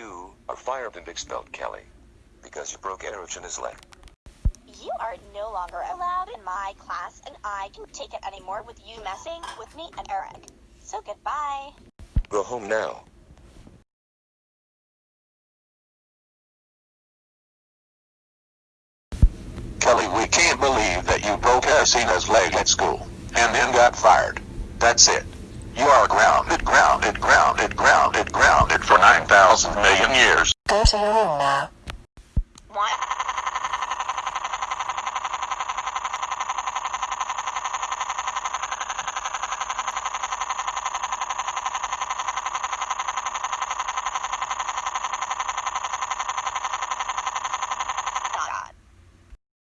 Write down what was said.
You are fired and expelled, Kelly. Because you broke Eric's leg. You are no longer allowed in my class, and I can't take it anymore with you messing with me and Eric. So goodbye. Go home now. Kelly, we can't believe that you broke Asina's leg at school, and then got fired. That's it. You are grounded, grounded, grounded, 9,000 million years. Go to your room now.